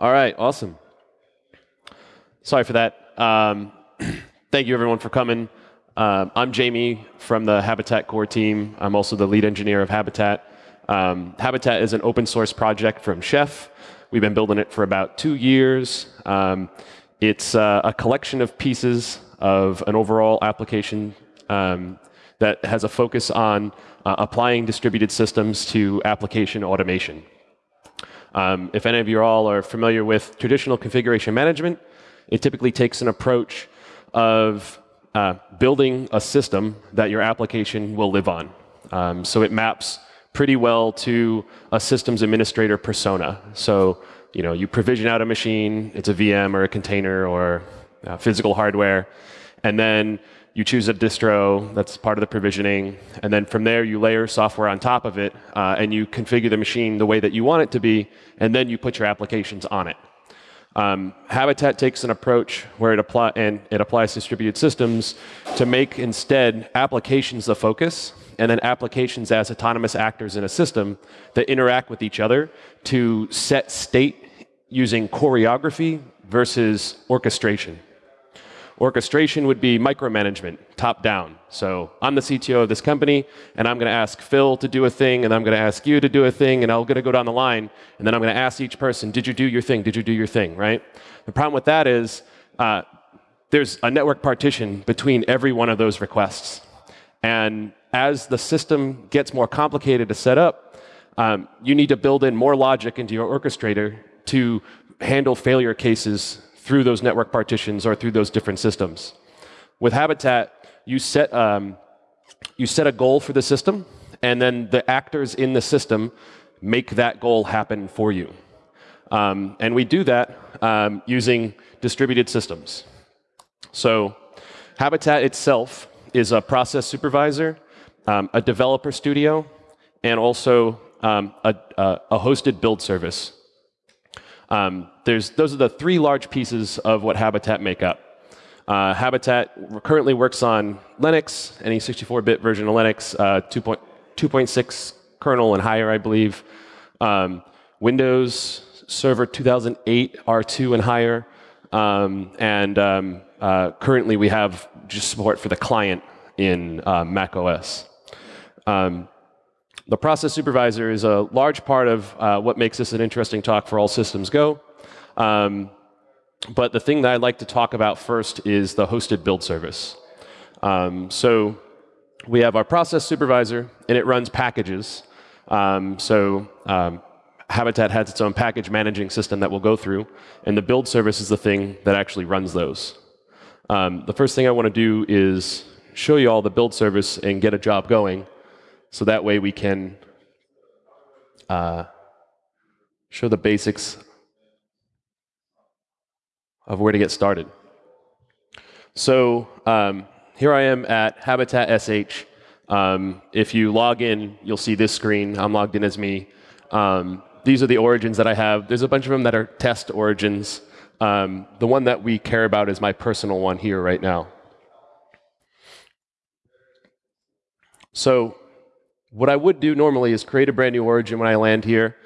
All right, awesome. Sorry for that. Um, thank you everyone for coming. Um, I'm Jamie from the Habitat core team. I'm also the lead engineer of Habitat. Um, Habitat is an open source project from Chef. We've been building it for about two years. Um, it's uh, a collection of pieces of an overall application um, that has a focus on uh, applying distributed systems to application automation. Um, if any of you all are familiar with traditional configuration management, it typically takes an approach of uh, building a system that your application will live on. Um, so it maps pretty well to a systems administrator persona. So you know, you provision out a machine, it's a VM or a container or uh, physical hardware, and then you choose a distro that's part of the provisioning, and then from there you layer software on top of it, uh, and you configure the machine the way that you want it to be, and then you put your applications on it. Um, Habitat takes an approach where it, apply, and it applies distributed systems to make instead applications the focus, and then applications as autonomous actors in a system that interact with each other to set state using choreography versus orchestration. Orchestration would be micromanagement, top down. So I'm the CTO of this company, and I'm going to ask Phil to do a thing, and I'm going to ask you to do a thing, and I'm going to go down the line, and then I'm going to ask each person, did you do your thing? Did you do your thing? Right? The problem with that is uh, there's a network partition between every one of those requests. And as the system gets more complicated to set up, um, you need to build in more logic into your orchestrator to handle failure cases through those network partitions or through those different systems. With Habitat, you set, um, you set a goal for the system, and then the actors in the system make that goal happen for you. Um, and we do that um, using distributed systems. So Habitat itself is a process supervisor, um, a developer studio, and also um, a, a, hosted build service. Um, there's, those are the three large pieces of what Habitat make up. Uh, Habitat currently works on Linux, any 64-bit version of Linux, uh, 2.6 kernel and higher, I believe. Um, Windows Server 2008 R2 and higher. Um, and um, uh, currently we have just support for the client in uh, Mac OS. Um, the process supervisor is a large part of uh, what makes this an interesting talk for all systems go. Um, but the thing that I'd like to talk about first is the hosted build service. Um, so we have our process supervisor, and it runs packages. Um, so um, Habitat has its own package managing system that we'll go through, and the build service is the thing that actually runs those. Um, the first thing I want to do is show you all the build service and get a job going. So that way we can uh, show the basics of where to get started. So um, here I am at Habitat SH. Um, if you log in, you'll see this screen. I'm logged in as me. Um, these are the origins that I have. There's a bunch of them that are test origins. Um, the one that we care about is my personal one here right now. So what I would do normally is create a brand new origin when I land here.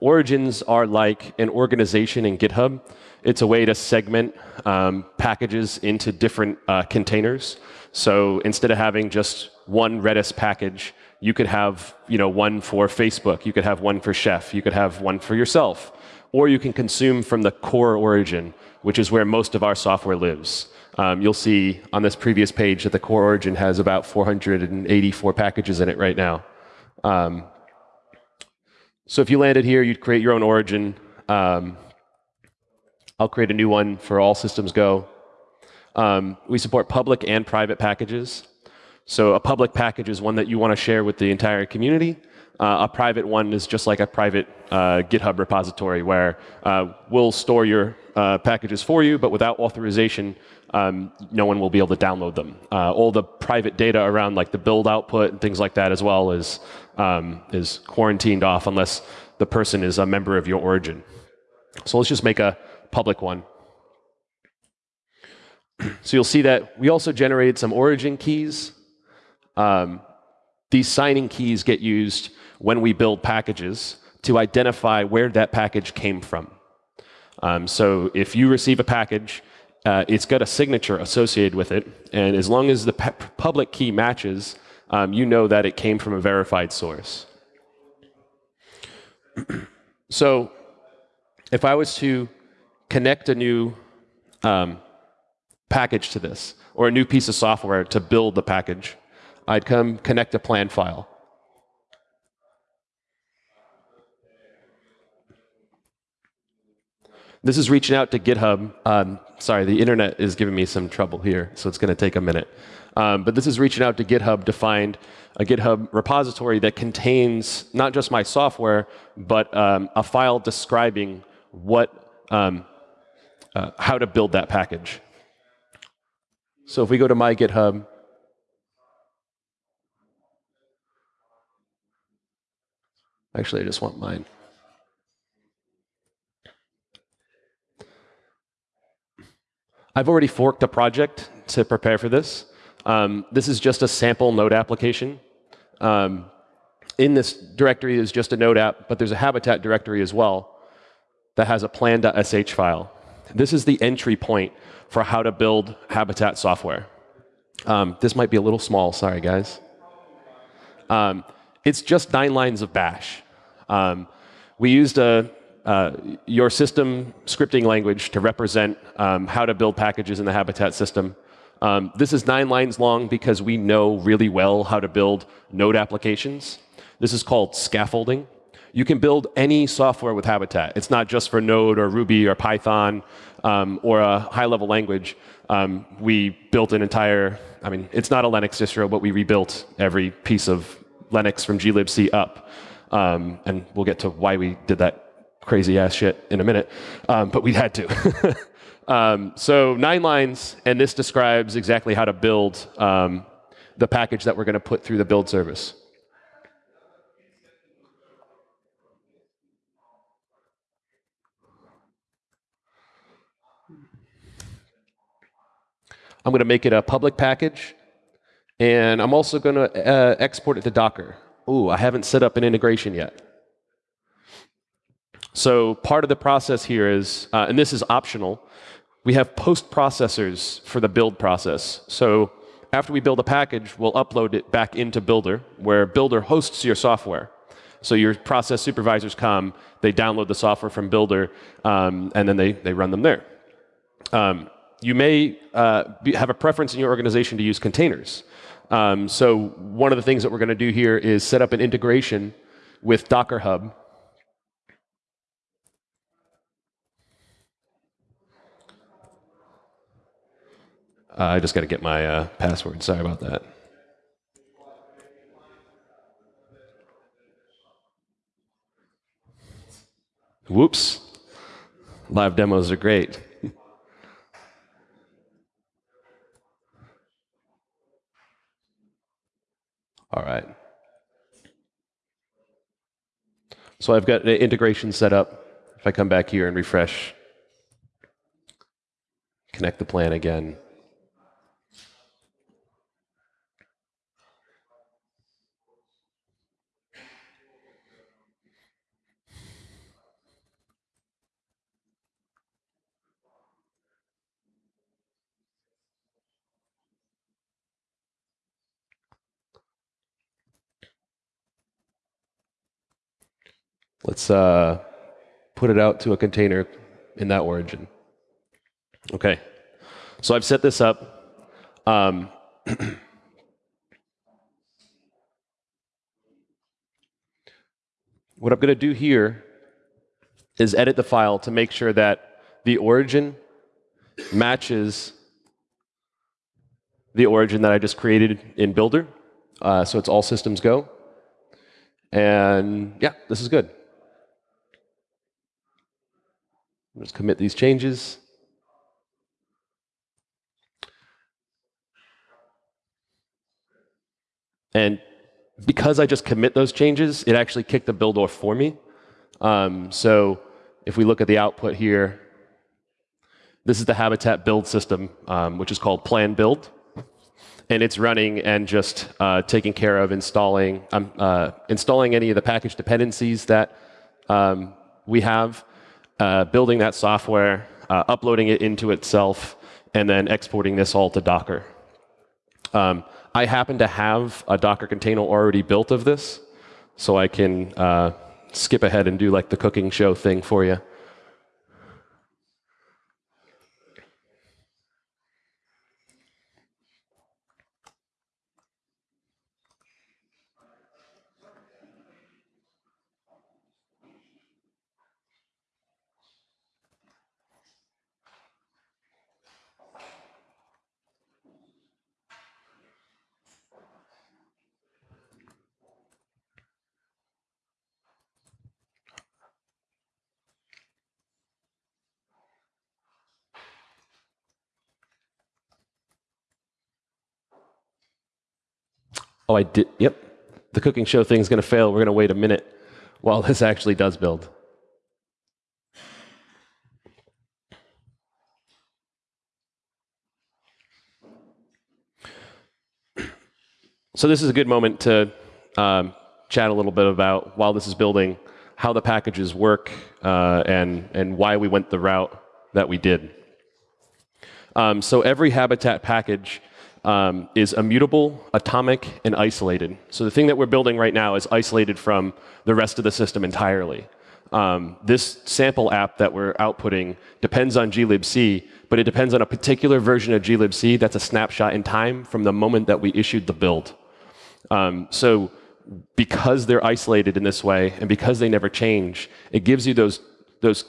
Origins are like an organization in GitHub. It's a way to segment um, packages into different uh, containers. So instead of having just one Redis package, you could have you know, one for Facebook, you could have one for Chef, you could have one for yourself. Or you can consume from the core origin, which is where most of our software lives. Um, you'll see on this previous page that the core origin has about 484 packages in it right now. Um, so if you landed here, you'd create your own origin. Um, I'll create a new one for all systems go. Um, we support public and private packages. So a public package is one that you want to share with the entire community. Uh, a private one is just like a private uh, GitHub repository where uh, we'll store your uh, packages for you, but without authorization, um, no one will be able to download them. Uh, all the private data around like the build output and things like that as well is, um, is quarantined off unless the person is a member of your origin. So let's just make a public one. so you'll see that we also generated some origin keys. Um, these signing keys get used when we build packages to identify where that package came from. Um, so if you receive a package, uh, it's got a signature associated with it, and as long as the public key matches, um, you know that it came from a verified source. so if I was to connect a new um, package to this, or a new piece of software to build the package, I'd come connect a plan file. This is reaching out to GitHub. Um, sorry, the internet is giving me some trouble here, so it's going to take a minute. Um, but this is reaching out to GitHub to find a GitHub repository that contains not just my software, but um, a file describing what, um, uh, how to build that package. So if we go to my GitHub, actually, I just want mine. I've already forked a project to prepare for this. Um, this is just a sample node application. Um, in this directory is just a node app, but there's a Habitat directory as well that has a plan.sh file. This is the entry point for how to build Habitat software. Um, this might be a little small, sorry guys. Um, it's just nine lines of bash. Um, we used a, uh, your system scripting language to represent um, how to build packages in the Habitat system. Um, this is nine lines long because we know really well how to build node applications. This is called scaffolding. You can build any software with Habitat. It's not just for Node or Ruby or Python um, or a high-level language. Um, we built an entire, I mean, it's not a Linux distro, but we rebuilt every piece of Linux from glibc up. Um, and we'll get to why we did that crazy ass shit in a minute, um, but we had to. Um, so nine lines, and this describes exactly how to build um, the package that we're going to put through the build service. I'm going to make it a public package, and I'm also going to uh, export it to Docker. Ooh, I haven't set up an integration yet. So part of the process here is, uh, and this is optional, we have post processors for the build process. So after we build a package, we'll upload it back into Builder, where Builder hosts your software. So your process supervisors come, they download the software from Builder, um, and then they, they run them there. Um, you may uh, be, have a preference in your organization to use containers. Um, so one of the things that we're going to do here is set up an integration with Docker Hub Uh, I just got to get my uh, password. Sorry about that. Whoops. Live demos are great. All right. So I've got an integration set up. If I come back here and refresh, connect the plan again. Let's uh, put it out to a container in that origin. Okay, so I've set this up. Um, what I'm going to do here is edit the file to make sure that the origin matches the origin that I just created in Builder. Uh, so it's all systems go. And yeah, this is good. Let's commit these changes. And because I just commit those changes, it actually kicked the build off for me. Um, so if we look at the output here, this is the Habitat build system, um, which is called plan build. And it's running and just uh, taking care of installing, um, uh, installing any of the package dependencies that um, we have uh, building that software, uh, uploading it into itself, and then exporting this all to Docker. Um, I happen to have a Docker container already built of this, so I can uh, skip ahead and do like the cooking show thing for you. Oh, I did. Yep. The cooking show thing is going to fail. We're going to wait a minute while this actually does build. So this is a good moment to um, chat a little bit about, while this is building, how the packages work uh, and, and why we went the route that we did. Um, so every Habitat package um, is immutable, atomic, and isolated. So the thing that we're building right now is isolated from the rest of the system entirely. Um, this sample app that we're outputting depends on glibc, but it depends on a particular version of glibc that's a snapshot in time from the moment that we issued the build. Um, so because they're isolated in this way, and because they never change, it gives you those, those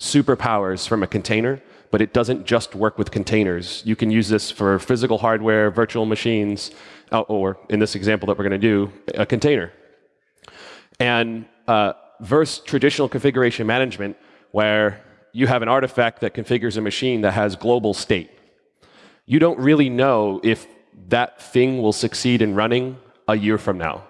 superpowers from a container but it doesn't just work with containers. You can use this for physical hardware, virtual machines, uh, or in this example that we're going to do, a container. And uh, versus traditional configuration management, where you have an artifact that configures a machine that has global state. You don't really know if that thing will succeed in running a year from now.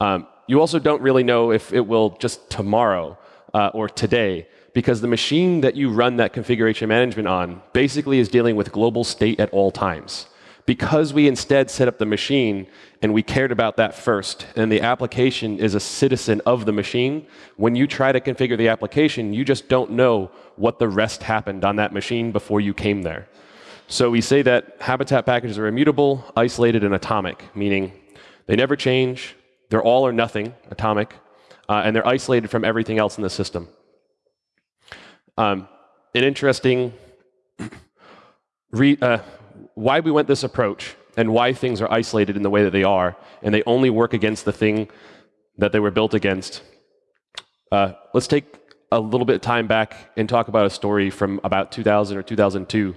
Um, you also don't really know if it will just tomorrow uh, or today because the machine that you run that configuration management on basically is dealing with global state at all times. Because we instead set up the machine and we cared about that first, and the application is a citizen of the machine, when you try to configure the application, you just don't know what the rest happened on that machine before you came there. So we say that habitat packages are immutable, isolated, and atomic, meaning they never change, they're all or nothing, atomic, uh, and they're isolated from everything else in the system. Um, an interesting re, uh, why we went this approach and why things are isolated in the way that they are, and they only work against the thing that they were built against. Uh, let's take a little bit of time back and talk about a story from about 2000 or 2002,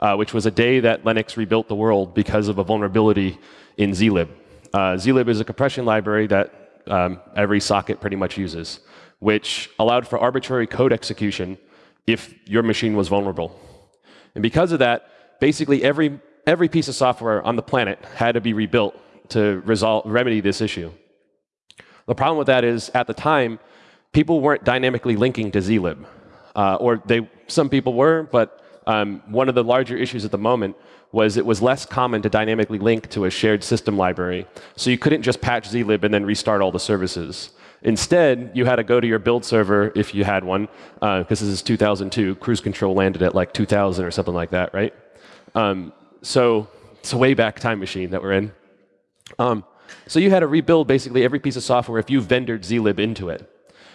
uh, which was a day that Linux rebuilt the world because of a vulnerability in zlib. Uh, zlib is a compression library that um, every socket pretty much uses, which allowed for arbitrary code execution if your machine was vulnerable. And because of that, basically every, every piece of software on the planet had to be rebuilt to resolve, remedy this issue. The problem with that is, at the time, people weren't dynamically linking to zlib. Uh, or they, some people were, but um, one of the larger issues at the moment was it was less common to dynamically link to a shared system library. So you couldn't just patch zlib and then restart all the services. Instead, you had to go to your build server if you had one, because uh, this is 2002. Cruise control landed at like 2000 or something like that, right? Um, so it's a way back time machine that we're in. Um, so you had to rebuild basically every piece of software if you vendored zlib into it.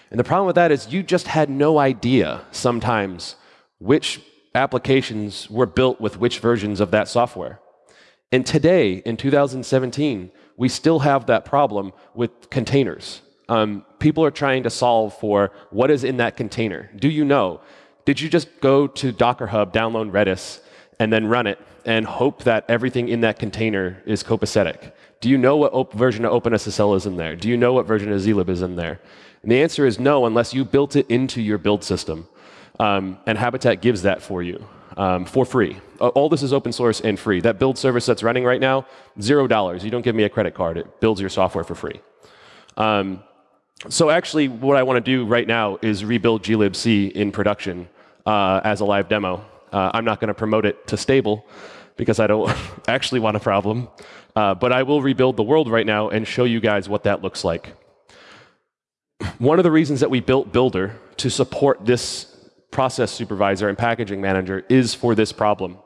And the problem with that is you just had no idea sometimes which applications were built with which versions of that software. And today, in 2017, we still have that problem with containers um, people are trying to solve for what is in that container. Do you know? Did you just go to Docker Hub, download Redis, and then run it and hope that everything in that container is copacetic? Do you know what version of OpenSSL is in there? Do you know what version of zlib is in there? And the answer is no, unless you built it into your build system. Um, and Habitat gives that for you um, for free. All this is open source and free. That build service that's running right now, zero dollars. You don't give me a credit card. It builds your software for free. Um, so actually, what I want to do right now is rebuild glibc in production uh, as a live demo. Uh, I'm not going to promote it to stable because I don't actually want a problem. Uh, but I will rebuild the world right now and show you guys what that looks like. One of the reasons that we built Builder to support this process supervisor and packaging manager is for this problem.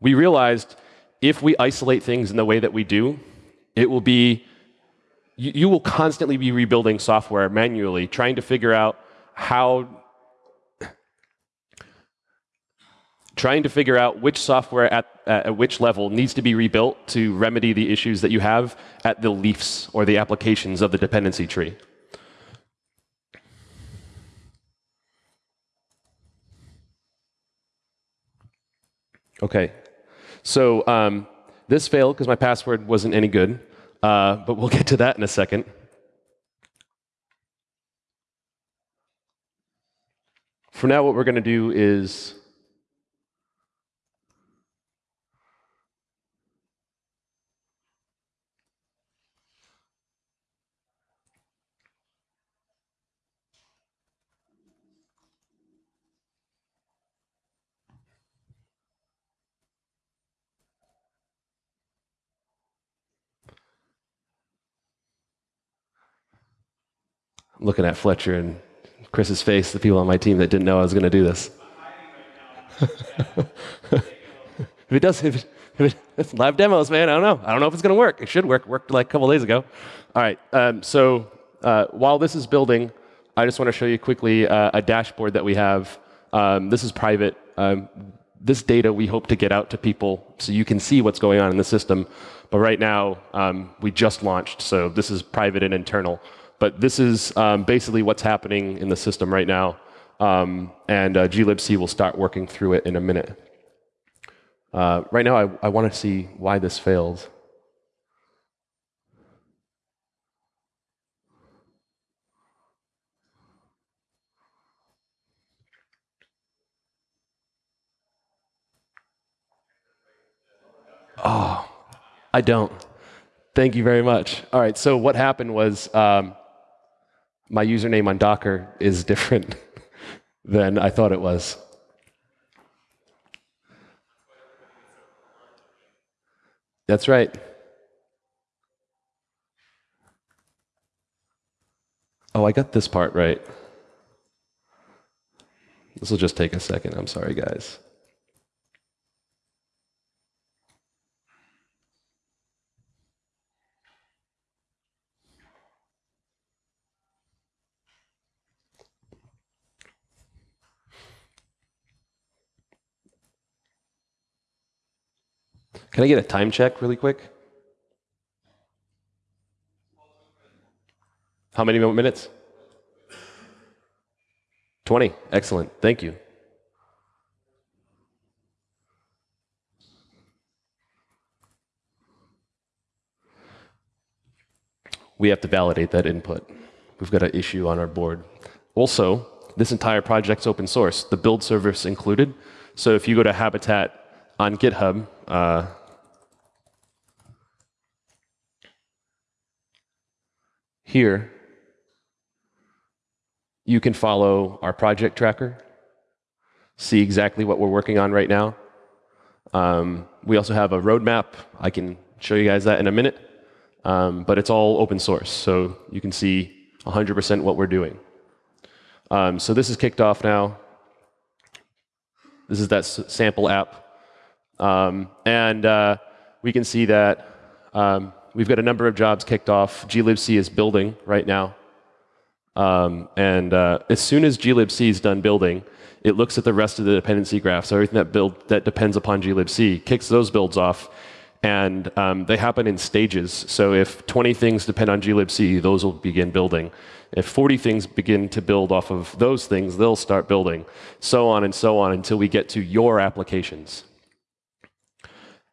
We realized if we isolate things in the way that we do, it will be you, you will constantly be rebuilding software manually, trying to figure out how trying to figure out which software at, at which level needs to be rebuilt to remedy the issues that you have at the leaves or the applications of the dependency tree. Okay, so um, this failed because my password wasn't any good, uh, but we'll get to that in a second. For now, what we're going to do is looking at Fletcher and Chris's face, the people on my team that didn't know I was going to do this. if it does, if, it, if it's live demos, man, I don't know. I don't know if it's going to work. It should work. Worked like a couple days ago. All right. Um, so uh, while this is building, I just want to show you quickly uh, a dashboard that we have. Um, this is private. Um, this data we hope to get out to people so you can see what's going on in the system. But right now, um, we just launched, so this is private and internal. But this is um, basically what's happening in the system right now. Um, and uh, glibc will start working through it in a minute. Uh, right now, I, I want to see why this failed. Oh, I don't. Thank you very much. All right, so what happened was um, my username on Docker is different than I thought it was. That's right. Oh, I got this part right. This will just take a second. I'm sorry, guys. Can I get a time check really quick? How many minutes? 20. Excellent. Thank you. We have to validate that input. We've got an issue on our board. Also, this entire project's open source, the build service included. So if you go to Habitat on GitHub, uh, Here, you can follow our project tracker, see exactly what we're working on right now. Um, we also have a roadmap. I can show you guys that in a minute. Um, but it's all open source, so you can see 100% what we're doing. Um, so this is kicked off now. This is that sample app. Um, and uh, we can see that um, we've got a number of jobs kicked off. glibc is building right now. Um, and uh, as soon as glibc is done building, it looks at the rest of the dependency graph. So everything that build that depends upon glibc kicks those builds off, and um, they happen in stages. So if 20 things depend on glibc, those will begin building. If 40 things begin to build off of those things, they'll start building. So on and so on until we get to your applications.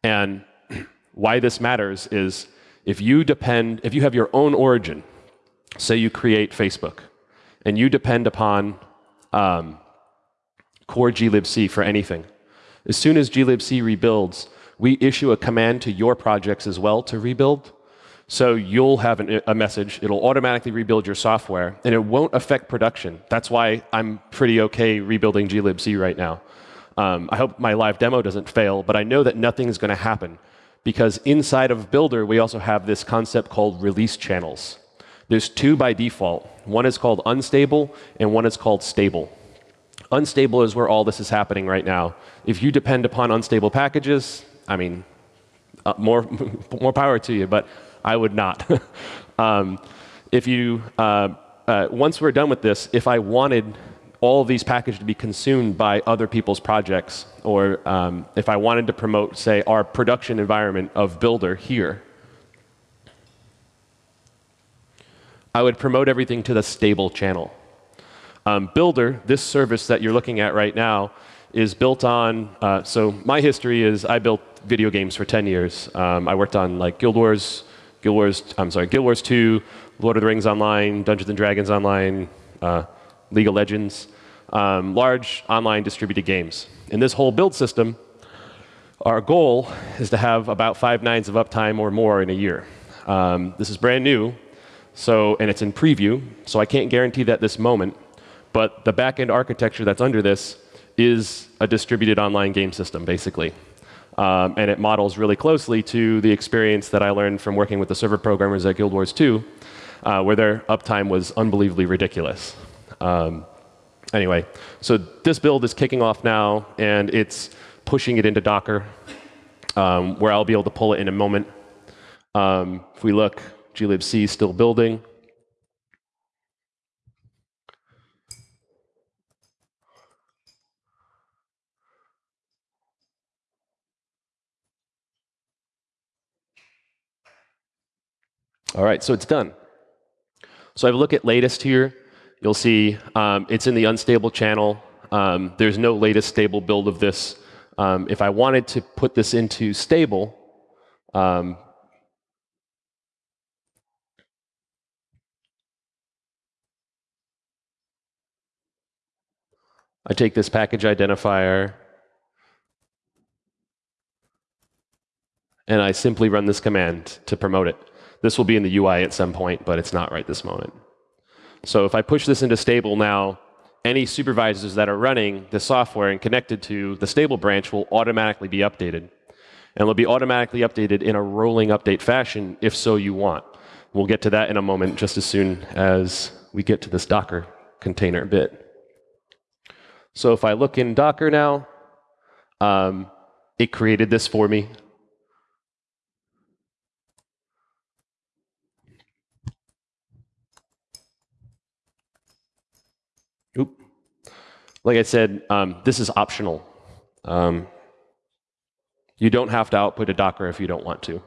And why this matters is if you depend, if you have your own origin, say you create Facebook, and you depend upon um, core glibc for anything, as soon as glibc rebuilds, we issue a command to your projects as well to rebuild. So you'll have an, a message, it'll automatically rebuild your software, and it won't affect production. That's why I'm pretty okay rebuilding glibc right now. Um, I hope my live demo doesn't fail, but I know that nothing's going to happen because inside of Builder, we also have this concept called release channels. There's two by default. One is called unstable, and one is called stable. Unstable is where all this is happening right now. If you depend upon unstable packages, I mean, uh, more, more power to you, but I would not. um, if you, uh, uh, once we're done with this, if I wanted all of these packages to be consumed by other people's projects, or um, if I wanted to promote, say, our production environment of Builder here, I would promote everything to the stable channel. Um, Builder, this service that you're looking at right now, is built on. Uh, so my history is I built video games for 10 years. Um, I worked on like Guild Wars, Guild Wars. I'm sorry, Guild Wars 2, Lord of the Rings Online, Dungeons and Dragons Online, uh, League of Legends, um, large online distributed games. In this whole build system, our goal is to have about five nines of uptime or more in a year. Um, this is brand new, so and it's in preview, so I can't guarantee that this moment. But the backend architecture that's under this is a distributed online game system, basically. Um, and it models really closely to the experience that I learned from working with the server programmers at Guild Wars 2, uh, where their uptime was unbelievably ridiculous. Um, anyway, so this build is kicking off now, and it's pushing it into Docker, um, where I'll be able to pull it in a moment. Um, if we look, glibc is still building. All right, so it's done. So I have a look at latest here. You'll see um, it's in the unstable channel. Um, there's no latest stable build of this. Um, if I wanted to put this into stable, um, I take this package identifier and I simply run this command to promote it. This will be in the UI at some point, but it's not right this moment. So if I push this into stable now, any supervisors that are running the software and connected to the stable branch will automatically be updated. And they'll be automatically updated in a rolling update fashion if so you want. We'll get to that in a moment just as soon as we get to this Docker container bit. So if I look in Docker now, um, it created this for me. Oop. Like I said, um, this is optional. Um, you don't have to output a Docker if you don't want to.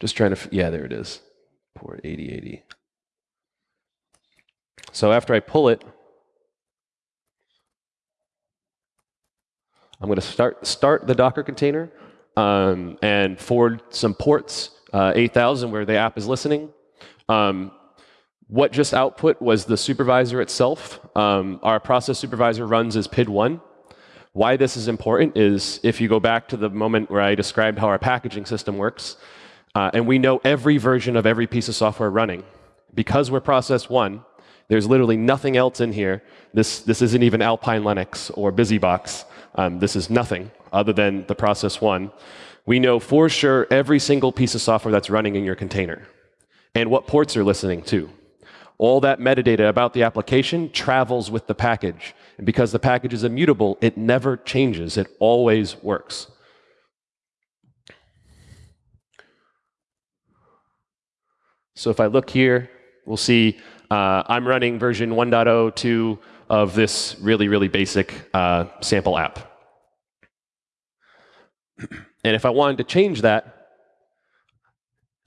Just trying to, yeah, there it is. Port 8080. So after I pull it, I'm going to start, start the Docker container um, and forward some ports, uh, 8000 where the app is listening. Um, what just output was the supervisor itself. Um, our process supervisor runs as PID1. Why this is important is if you go back to the moment where I described how our packaging system works, uh, and we know every version of every piece of software running. Because we're process one, there's literally nothing else in here. This, this isn't even Alpine Linux or BusyBox. Um, this is nothing other than the process one. We know for sure every single piece of software that's running in your container and what ports are listening to. All that metadata about the application travels with the package. And because the package is immutable, it never changes. It always works. So if I look here, we'll see uh, I'm running version 1.02 of this really, really basic uh, sample app. And if I wanted to change that,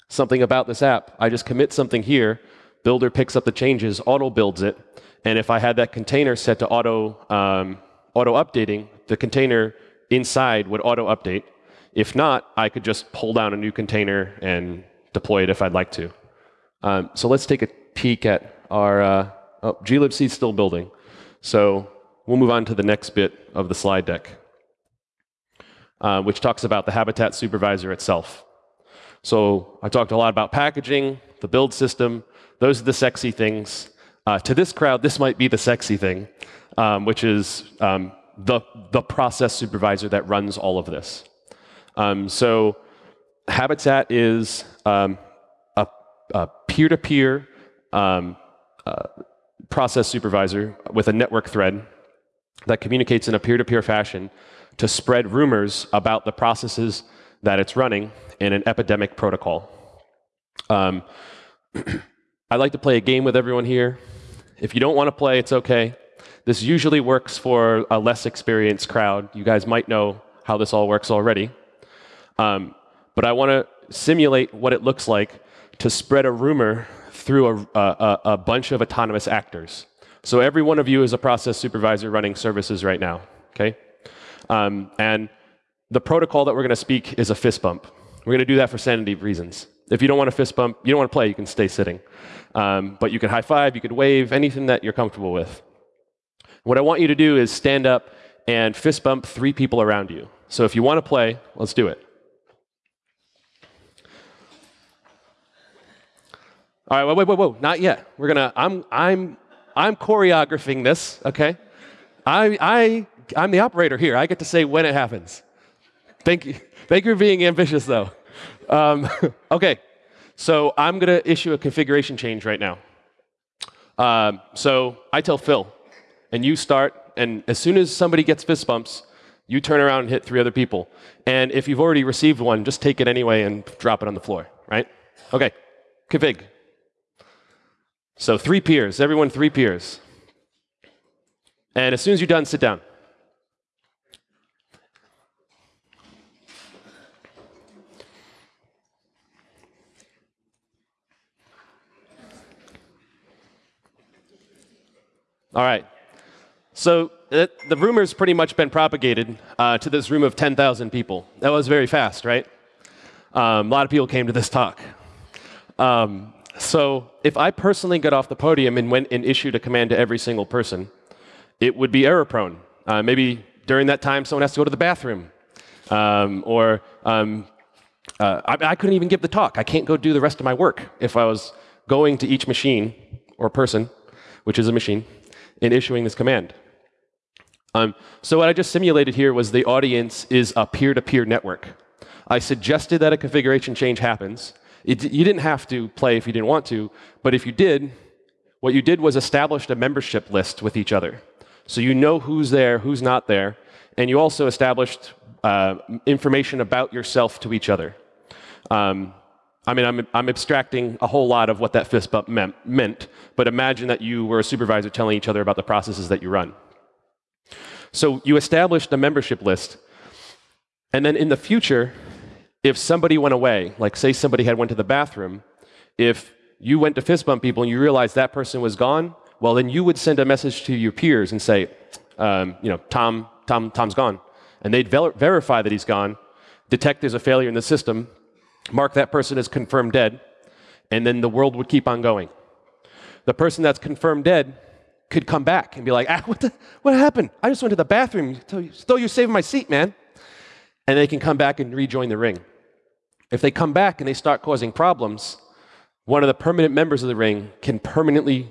something about this app, I just commit something here, Builder picks up the changes, auto builds it, and if I had that container set to auto, um, auto updating, the container inside would auto update. If not, I could just pull down a new container and deploy it if I'd like to. Um, so let's take a peek at our, uh, oh, glibc is still building. So we'll move on to the next bit of the slide deck, uh, which talks about the Habitat supervisor itself. So I talked a lot about packaging, the build system. Those are the sexy things. Uh, to this crowd, this might be the sexy thing, um, which is um, the, the process supervisor that runs all of this. Um, so Habitat is um, a peer-to-peer um, uh, process supervisor with a network thread that communicates in a peer-to-peer fashion to spread rumors about the processes that it's running in an epidemic protocol. Um, I like to play a game with everyone here. If you don't want to play, it's okay. This usually works for a less experienced crowd. You guys might know how this all works already. Um, but I want to simulate what it looks like to spread a rumor through a, a, a, bunch of autonomous actors. So every one of you is a process supervisor running services right now, okay? Um, and the protocol that we're going to speak is a fist bump. We're going to do that for sanity reasons. If you don't want a fist bump, you don't want to play, you can stay sitting. Um, but you can high five, you can wave, anything that you're comfortable with. What I want you to do is stand up and fist bump three people around you. So if you want to play, let's do it. All right, wait, wait, wait, not yet. We're gonna. I'm, I'm, I'm choreographing this. Okay, I, I, I'm the operator here. I get to say when it happens. Thank you. Thank you for being ambitious, though. Um, okay, so I'm gonna issue a configuration change right now. Um, so I tell Phil, and you start, and as soon as somebody gets fist bumps, you turn around and hit three other people. And if you've already received one, just take it anyway and drop it on the floor. Right? Okay. Config. So three peers, everyone three peers. And as soon as you're done, sit down. All right. So it, the rumor's pretty much been propagated uh, to this room of 10,000 people. That was very fast, right? Um, a lot of people came to this talk. Um, so if I personally got off the podium and went and issued a command to every single person, it would be error prone. Uh, maybe during that time, someone has to go to the bathroom. Um, or um, uh, I, I, couldn't even give the talk. I can't go do the rest of my work if I was going to each machine or person, which is a machine, and issuing this command. Um, so what I just simulated here was the audience is a peer-to-peer -peer network. I suggested that a configuration change happens. It, you didn't have to play if you didn't want to, but if you did, what you did was established a membership list with each other. So you know who's there, who's not there, and you also established uh, information about yourself to each other. Um, I mean, I'm, I'm, abstracting a whole lot of what that fist bump meant, meant, but imagine that you were a supervisor telling each other about the processes that you run. So you established a membership list, and then in the future, if somebody went away, like say somebody had went to the bathroom, if you went to fist bump people and you realized that person was gone, well, then you would send a message to your peers and say, um, you know, Tom, Tom, Tom's gone. And they'd ver verify that he's gone, detect there's a failure in the system, mark that person as confirmed dead, and then the world would keep on going. The person that's confirmed dead could come back and be like, ah, what, the, what happened? I just went to the bathroom. Still, you're saving my seat, man. And they can come back and rejoin the ring. If they come back and they start causing problems, one of the permanent members of the ring can permanently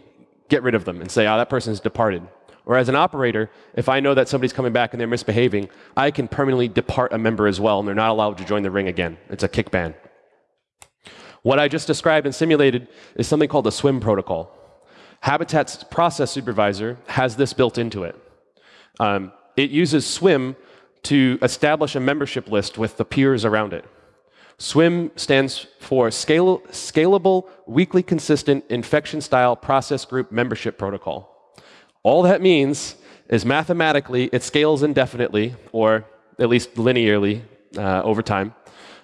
get rid of them and say, oh, that person's departed. Or as an operator, if I know that somebody's coming back and they're misbehaving, I can permanently depart a member as well, and they're not allowed to join the ring again. It's a kick ban. What I just described and simulated is something called the SWIM protocol. Habitat's process supervisor has this built into it. Um, it uses SWIM to establish a membership list with the peers around it. SWIM stands for Scale, Scalable Weakly Consistent Infection Style Process Group Membership Protocol. All that means is mathematically it scales indefinitely, or at least linearly uh, over time.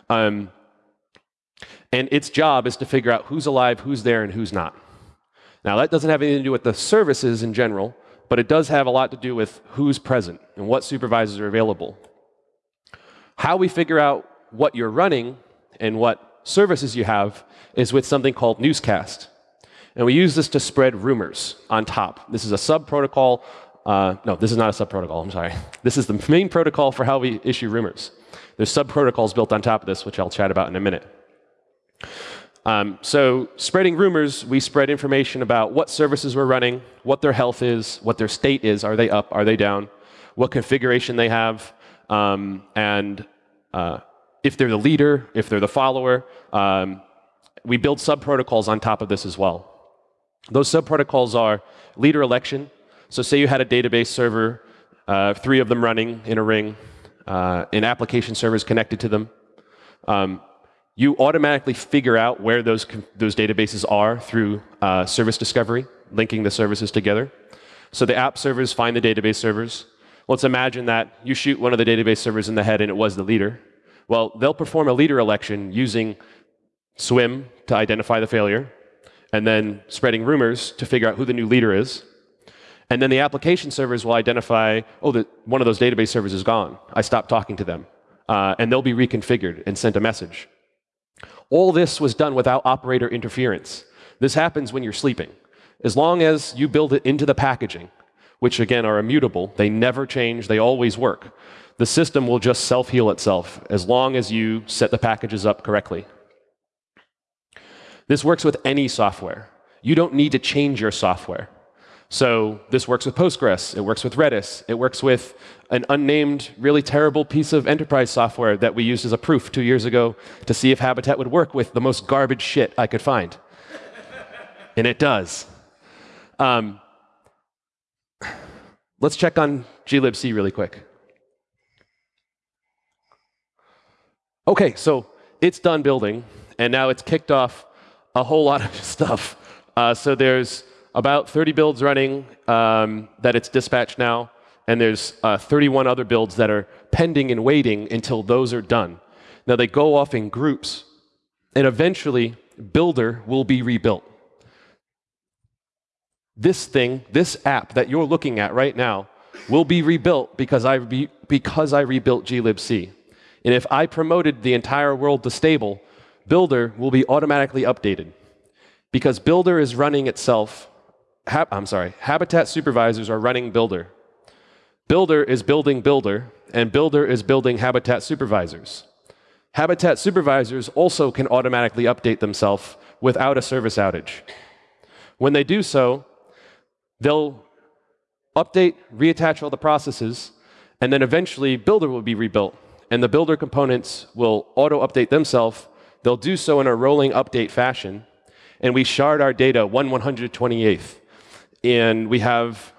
Um, and its job is to figure out who's alive, who's there, and who's not. Now, that doesn't have anything to do with the services in general, but it does have a lot to do with who's present and what supervisors are available. How we figure out what you're running and what services you have is with something called Newscast. And we use this to spread rumors on top. This is a sub protocol. Uh, no, this is not a sub protocol, I'm sorry. This is the main protocol for how we issue rumors. There's sub protocols built on top of this, which I'll chat about in a minute. Um, so, spreading rumors, we spread information about what services we're running, what their health is, what their state is. Are they up? Are they down? What configuration they have, um, and uh, if they're the leader, if they're the follower. Um, we build sub protocols on top of this as well. Those sub protocols are leader election. So, say you had a database server, uh, three of them running in a ring, uh, and application servers connected to them. Um, you automatically figure out where those, those databases are through uh, service discovery, linking the services together. So the app servers find the database servers. Let's imagine that you shoot one of the database servers in the head and it was the leader. Well, they'll perform a leader election using SWIM to identify the failure, and then spreading rumors to figure out who the new leader is. And then the application servers will identify, oh, the, one of those database servers is gone. I stopped talking to them. Uh, and they'll be reconfigured and sent a message. All this was done without operator interference. This happens when you're sleeping. As long as you build it into the packaging, which again are immutable, they never change, they always work. The system will just self heal itself as long as you set the packages up correctly. This works with any software. You don't need to change your software. So this works with Postgres, it works with Redis, it works with an unnamed, really terrible piece of enterprise software that we used as a proof two years ago to see if Habitat would work with the most garbage shit I could find. and it does. Um, let's check on glibc really quick. Okay, so it's done building, and now it's kicked off a whole lot of stuff. Uh, so there's about 30 builds running um, that it's dispatched now, and there's uh, 31 other builds that are pending and waiting until those are done. Now they go off in groups, and eventually Builder will be rebuilt. This thing, this app that you're looking at right now, will be rebuilt because I, re because I rebuilt glibc. And if I promoted the entire world to stable, Builder will be automatically updated. Because Builder is running itself I'm sorry, Habitat supervisors are running Builder. Builder is building Builder, and Builder is building Habitat supervisors. Habitat supervisors also can automatically update themselves without a service outage. When they do so, they'll update, reattach all the processes, and then eventually Builder will be rebuilt. And the Builder components will auto update themselves. They'll do so in a rolling update fashion. And we shard our data 1 128th and we have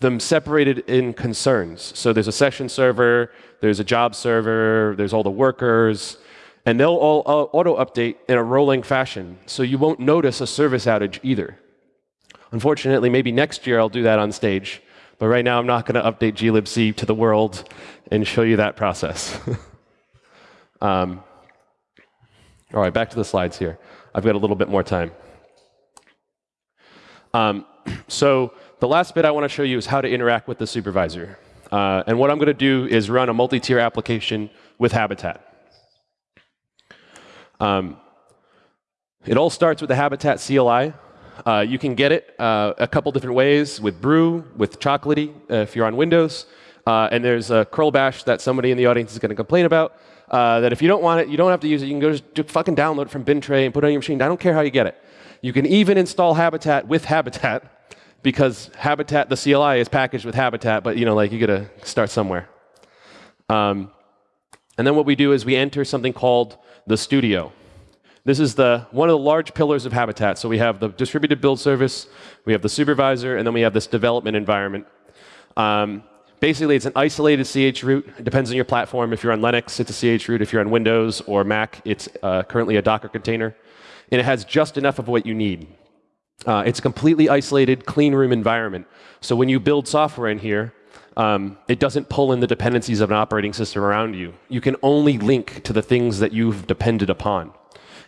them separated in concerns. So there's a session server, there's a job server, there's all the workers, and they'll all auto update in a rolling fashion. So you won't notice a service outage either. Unfortunately, maybe next year I'll do that on stage. But right now I'm not going to update glibc to the world and show you that process. um, all right, back to the slides here. I've got a little bit more time. Um, so the last bit I want to show you is how to interact with the supervisor. Uh, and what I'm going to do is run a multi-tier application with Habitat. Um, it all starts with the Habitat CLI. Uh, you can get it uh, a couple different ways with Brew, with Chocolatey, uh, if you're on Windows. Uh, and there's a curl bash that somebody in the audience is going to complain about. Uh, that if you don't want it, you don't have to use it. You can go just fucking download it from Bintray and put it on your machine. I don't care how you get it. You can even install Habitat with Habitat because Habitat, the CLI is packaged with Habitat, but you know, like you gotta start somewhere. Um, and then what we do is we enter something called the studio. This is the, one of the large pillars of Habitat. So we have the distributed build service, we have the supervisor, and then we have this development environment. Um, basically, it's an isolated CH root. It depends on your platform. If you're on Linux, it's a CH root. If you're on Windows or Mac, it's uh, currently a Docker container. And it has just enough of what you need. Uh, it's a completely isolated, clean room environment. So when you build software in here, um, it doesn't pull in the dependencies of an operating system around you. You can only link to the things that you've depended upon.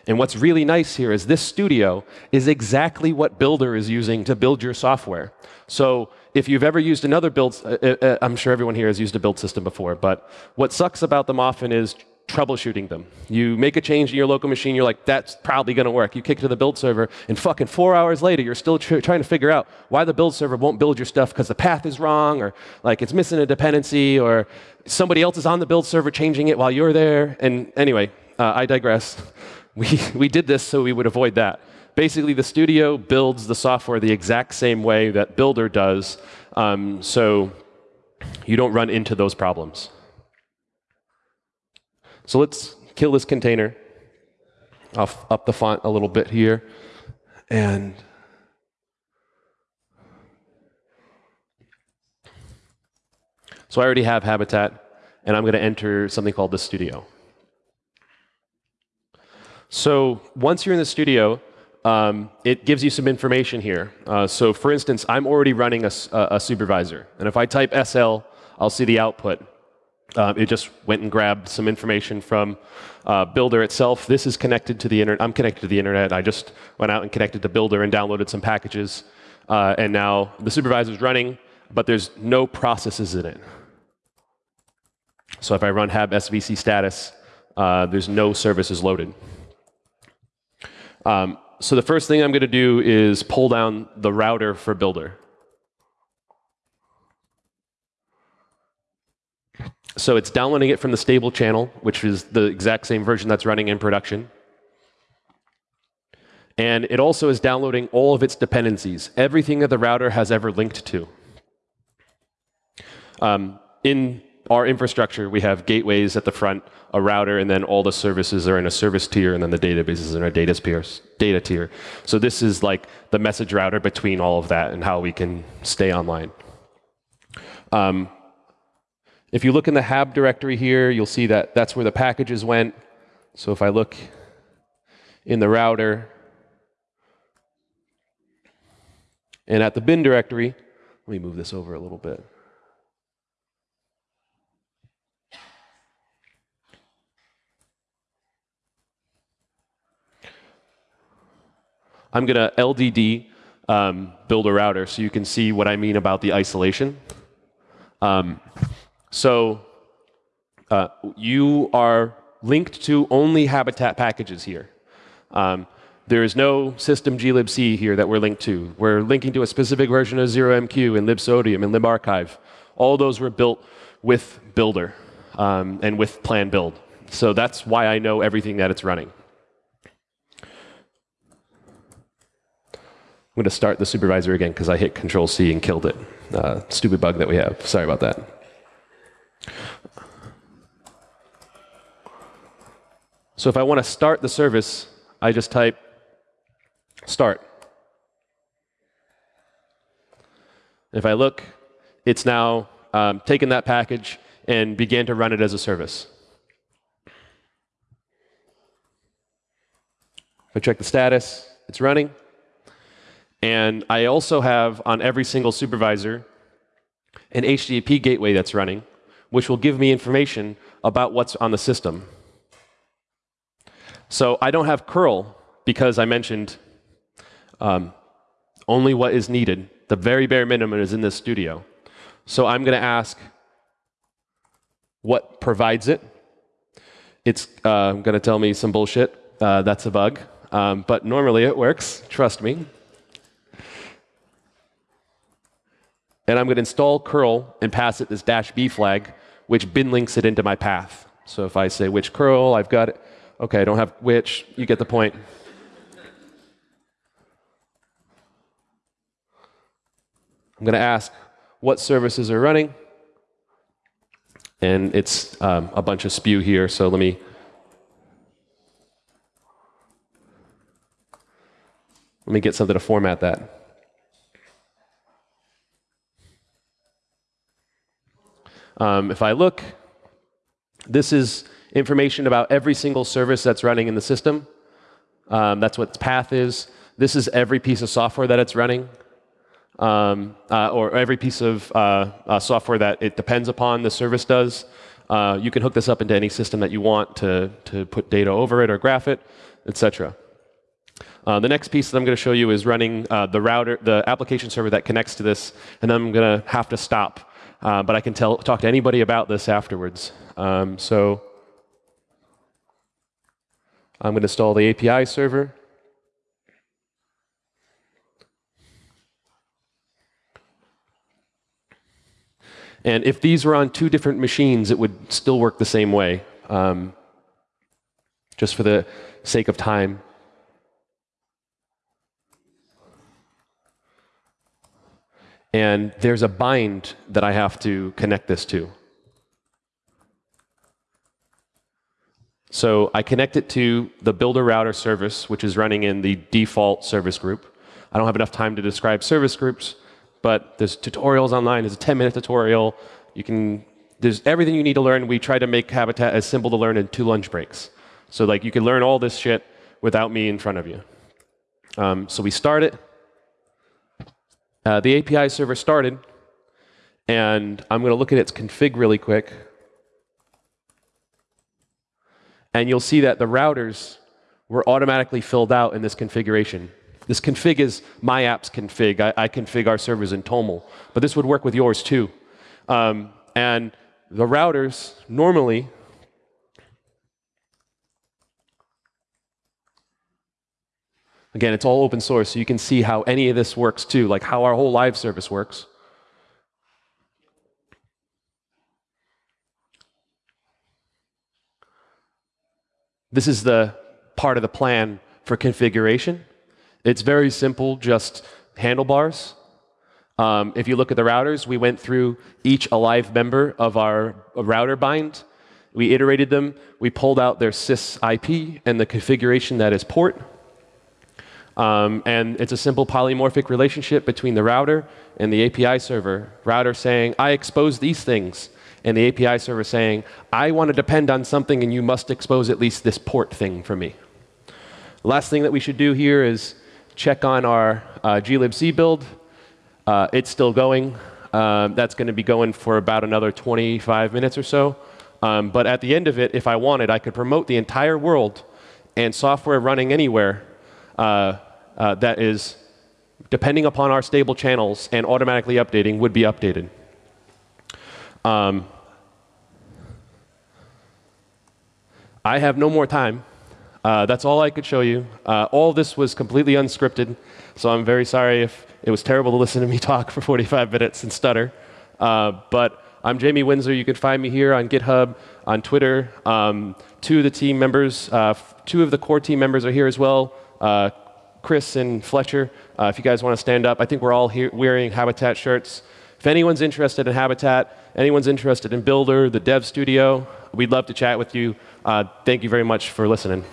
And what's really nice here is this studio is exactly what Builder is using to build your software. So if you've ever used another build, uh, uh, uh I'm sure everyone here has used a build system before, but what sucks about them often is troubleshooting them. You make a change in your local machine, you're like, that's probably going to work. You kick it to the build server, and fucking four hours later, you're still tr trying to figure out why the build server won't build your stuff because the path is wrong, or like it's missing a dependency, or somebody else is on the build server changing it while you're there. And anyway, uh, I digress. we, we did this so we would avoid that. Basically, the studio builds the software the exact same way that Builder does, um, so you don't run into those problems. So let's kill this container. I'll up the font a little bit here. And so I already have Habitat, and I'm going to enter something called the studio. So once you're in the studio, um, it gives you some information here. Uh, so for instance, I'm already running a, a, supervisor. And if I type SL, I'll see the output. Um, it just went and grabbed some information from uh, Builder itself. This is connected to the internet. I'm connected to the internet. I just went out and connected to Builder and downloaded some packages. Uh, and now the supervisor is running, but there's no processes in it. So if I run hab svc status, uh, there's no services loaded. Um, so the first thing I'm going to do is pull down the router for Builder. So it's downloading it from the stable channel, which is the exact same version that's running in production. And it also is downloading all of its dependencies, everything that the router has ever linked to. Um, in our infrastructure, we have gateways at the front, a router, and then all the services are in a service tier, and then the databases are in a data, tier, data tier. So this is like the message router between all of that and how we can stay online. Um, if you look in the hab directory here, you'll see that that's where the packages went. So if I look in the router and at the bin directory, let me move this over a little bit. I'm going to LDD um, build a router so you can see what I mean about the isolation. Um, so uh, you are linked to only Habitat packages here. Um, there is no system glibc here that we're linked to. We're linking to a specific version of 0MQ and libsodium and libarchive. All those were built with Builder um, and with plan build. So that's why I know everything that it's running. I'm going to start the supervisor again because I hit Control C and killed it. Uh, stupid bug that we have. Sorry about that. So if I want to start the service, I just type start. If I look, it's now um, taken that package and began to run it as a service. If I check the status, it's running. And I also have on every single supervisor an HTTP gateway that's running, which will give me information about what's on the system. So I don't have curl because I mentioned um, only what is needed. The very bare minimum is in this studio. So I'm going to ask what provides it. It's uh, going to tell me some bullshit. Uh, that's a bug. Um, but normally it works. Trust me. And I'm going to install curl and pass it this dash b flag, which bin links it into my path. So if I say which curl, I've got it. Okay, I don't have which. You get the point. I'm going to ask what services are running. And it's um, a bunch of spew here, so let me let me get something to format that. Um, if I look, this is information about every single service that's running in the system. Um, that's what its path is. This is every piece of software that it's running, um, uh, or every piece of uh, uh, software that it depends upon the service does. Uh, you can hook this up into any system that you want to, to put data over it or graph it, etc. Uh, the next piece that I'm going to show you is running uh, the router, the application server that connects to this, and I'm going to have to stop. But I can tell, talk to anybody about this afterwards. Um, so I'm going to install the API server. And if these were on two different machines, it would still work the same way. Um, just for the sake of time. And there's a bind that I have to connect this to. So I connect it to the builder router service, which is running in the default service group. I don't have enough time to describe service groups, but there's tutorials online. There's a 10-minute tutorial. You can, there's everything you need to learn. We try to make Habitat as simple to learn in two lunch breaks. So like you can learn all this shit without me in front of you. Um, so we start it. Uh, the API server started, and I'm going to look at its config really quick. And you'll see that the routers were automatically filled out in this configuration. This config is my app's config. I, I config our servers in Toml. But this would work with yours too. Um, and the routers normally Again, it's all open source, so you can see how any of this works too, like how our whole live service works. This is the part of the plan for configuration. It's very simple, just handlebars. Um, if you look at the routers, we went through each alive member of our router bind. We iterated them. We pulled out their sys IP and the configuration that is port. Um, and it's a simple polymorphic relationship between the router and the API server. Router saying, I expose these things and the API server saying, I want to depend on something and you must expose at least this port thing for me. Last thing that we should do here is check on our uh, glibc build. Uh, it's still going. Um, that's going to be going for about another 25 minutes or so. Um, but at the end of it, if I wanted, I could promote the entire world and software running anywhere uh, uh that is, depending upon our stable channels and automatically updating, would be updated. Um, I have no more time. Uh, that's all I could show you. Uh, all this was completely unscripted, so I'm very sorry if it was terrible to listen to me talk for 45 minutes and stutter. Uh, but I'm Jamie Windsor. You can find me here on GitHub, on Twitter. Um, two of the team members, uh, two of the core team members are here as well. Chris and Fletcher, uh, if you guys want to stand up. I think we're all here wearing Habitat shirts. If anyone's interested in Habitat, anyone's interested in Builder, the Dev Studio, we'd love to chat with you. Uh, thank you very much for listening.